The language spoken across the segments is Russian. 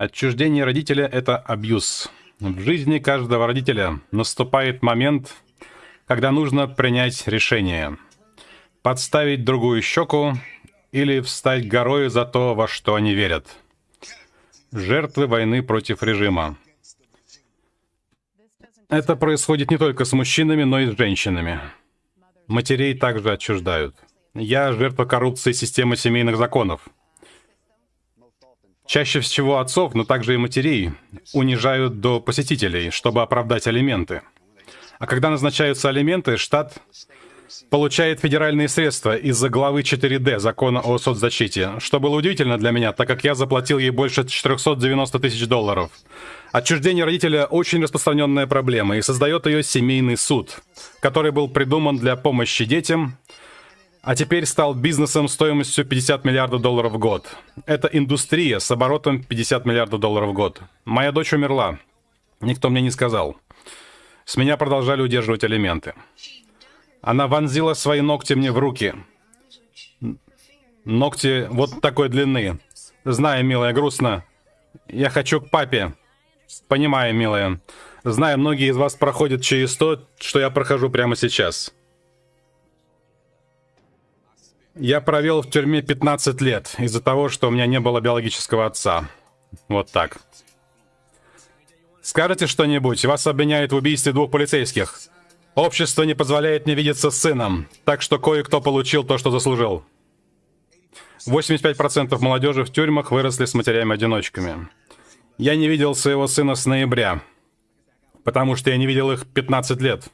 Отчуждение родителя — это абьюз. В жизни каждого родителя наступает момент, когда нужно принять решение. Подставить другую щеку или встать горой за то, во что они верят. Жертвы войны против режима. Это происходит не только с мужчинами, но и с женщинами. Матерей также отчуждают. Я жертва коррупции системы семейных законов. Чаще всего отцов, но также и матерей, унижают до посетителей, чтобы оправдать алименты. А когда назначаются алименты, штат получает федеральные средства из-за главы 4D закона о соцзащите, что было удивительно для меня, так как я заплатил ей больше 490 тысяч долларов. Отчуждение родителя – очень распространенная проблема, и создает ее семейный суд, который был придуман для помощи детям, а теперь стал бизнесом стоимостью 50 миллиардов долларов в год. Это индустрия с оборотом 50 миллиардов долларов в год. Моя дочь умерла. Никто мне не сказал. С меня продолжали удерживать алименты. Она вонзила свои ногти мне в руки. Ногти вот такой длины. Знаю, милая, грустно. Я хочу к папе. Понимаю, милая. Знаю, многие из вас проходят через то, что я прохожу прямо сейчас. Я провел в тюрьме 15 лет из-за того, что у меня не было биологического отца. Вот так. Скажете что-нибудь? Вас обвиняют в убийстве двух полицейских. Общество не позволяет мне видеться с сыном, так что кое-кто получил то, что заслужил. 85% молодежи в тюрьмах выросли с матерями-одиночками. Я не видел своего сына с ноября, потому что я не видел их 15 лет.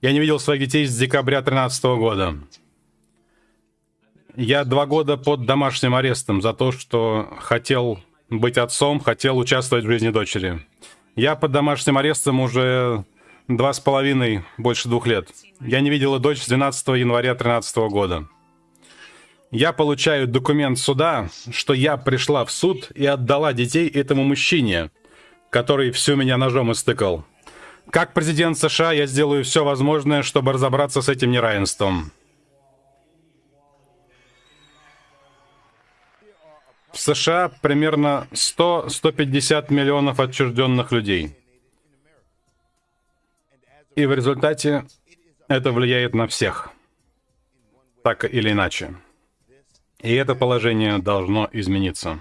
Я не видел своих детей с декабря 2013 года. Я два года под домашним арестом за то, что хотел быть отцом, хотел участвовать в жизни дочери. Я под домашним арестом уже два с половиной, больше двух лет. Я не видела дочь с 12 января 2013 года. Я получаю документ суда, что я пришла в суд и отдала детей этому мужчине, который всю меня ножом истыкал. Как президент США я сделаю все возможное, чтобы разобраться с этим неравенством. В США примерно 100-150 миллионов отчужденных людей. И в результате это влияет на всех, так или иначе. И это положение должно измениться.